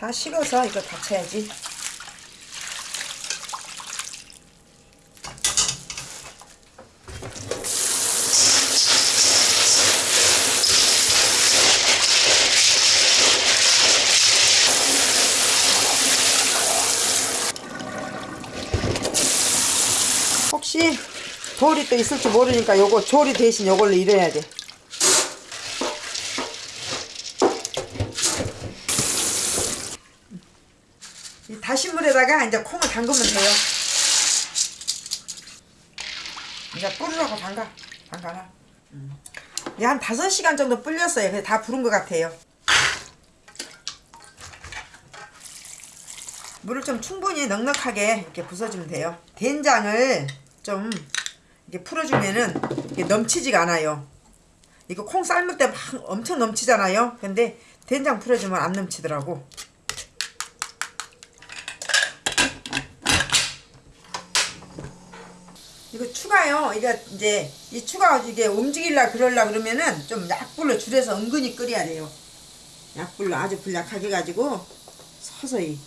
다 식어서 이거 닫혀야지. 혹시 돌이 또 있을지 모르니까 요거 조리 대신 요걸로 일해야 돼. 다신 물에다가 이제 콩을 담그면 돼요. 이제 뿌리라고 담가. 담가라. 이게 한 5시간 정도 불렸어요. 그래서 다 부른 것 같아요. 물을 좀 충분히 넉넉하게 이렇게 부숴주면 돼요. 된장을 좀 이렇게 풀어주면은 이게 넘치지가 않아요. 이거 콩 삶을 때 막 엄청 넘치잖아요. 근데 된장 풀어주면 안 넘치더라고. 이거 추가요. 이거 이제 이 추가 이게 움직일라 그럴라 그러면은 좀 약불로 줄여서 은근히 끓여야 돼요. 약불로 아주 불약하게 가지고 서서히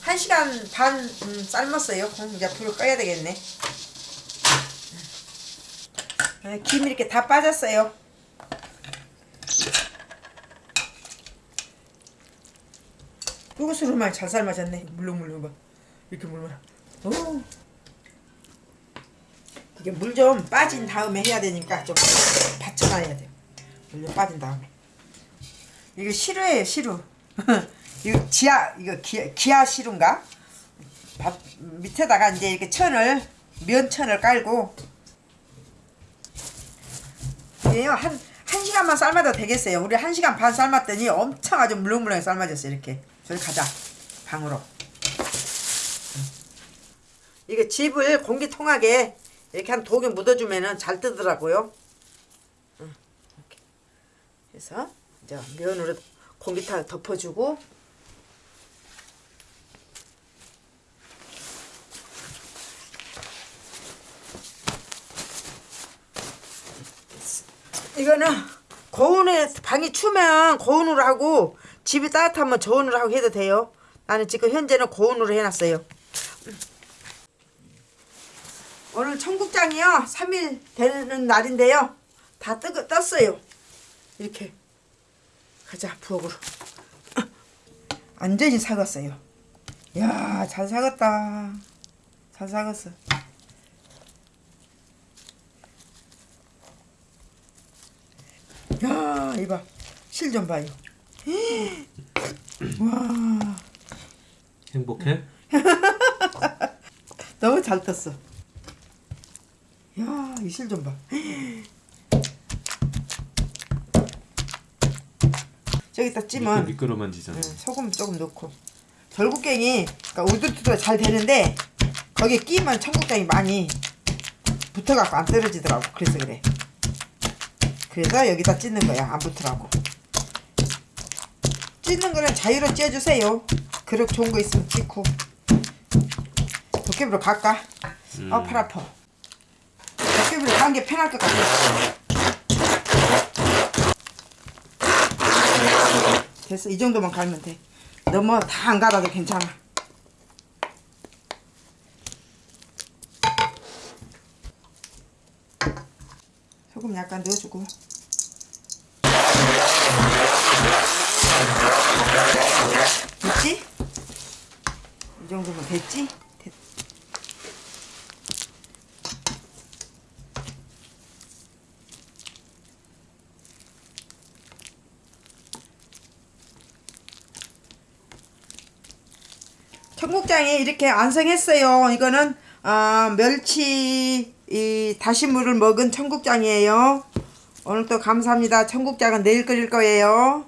한 시간 반 음, 삶았어요. 그럼 이제 불을 꺼야 되겠네. 아, 김 이렇게 다 빠졌어요. 요것으로만 잘 삶아졌네. 물렁물렁 봐. 이렇게 물면. 오. 이게 물 좀 빠진 다음에 해야 되니까 좀 받쳐놔야 돼요. 물좀 빠진 다음에. 이거 시루예요, 시루. 이거 지하, 이거 기아, 기아 시루인가? 밥, 밑에다가 이제 이렇게 천을, 면천을 깔고. 이게요, 한, 한 시간만 삶아도 되겠어요. 우리 한 시간 반 삶았더니 엄청 아주 물렁물렁 삶아졌어요, 이렇게. 저리 가자. 방으로. 이거 집을 공기통하게 이렇게 한 독에 묻어주면은 잘 뜨더라고요. 응, 이렇게 해서 이제 면으로 공기타 덮어주고 이거는 고온에 방이 추면 고온으로 하고 집이 따뜻하면 저온으로 하고 해도 돼요. 나는 지금 현재는 고온으로 해놨어요. 오늘 청국장이요. 3일 되는 날인데요. 다 뜨, 떴어요. 이렇게. 가자 부엌으로. 완전히 사갔어요. 야잘 사갔다. 잘 사갔어. 야 이봐. 실 좀 봐요. 와. 행복해? 너무 잘 떴어 야, 이 실 좀 봐. 저기다 찌면 미끄, 러만지잖아 응, 소금 조금 넣고 절국갱이 그러니까 우두투두가 잘 되는데 거기에 끼면 청국장이 많이 붙어갖고 안 떨어지더라고 그래서 그래 그래서 여기다 찢는 거야 안 붙으라고 찢는 거는 자유로 찢어주세요 그릇 좋은 거 있으면 찢고 도깨비로 갈까? 음. 아, 팔 아파. 도깨비로 가는 게 편할 것 같아. 됐어. 이 정도만 갈면 돼. 너무 다 안 갈아도 괜찮아. 소금 약간 넣어주고. 됐지? 이 정도면 됐지? 됐. 청국장이 이렇게 완성했어요. 이거는 아, 멸치 이 다시물을 먹은 청국장이에요. 오늘도 감사합니다. 청국장은 내일 끓일 거예요.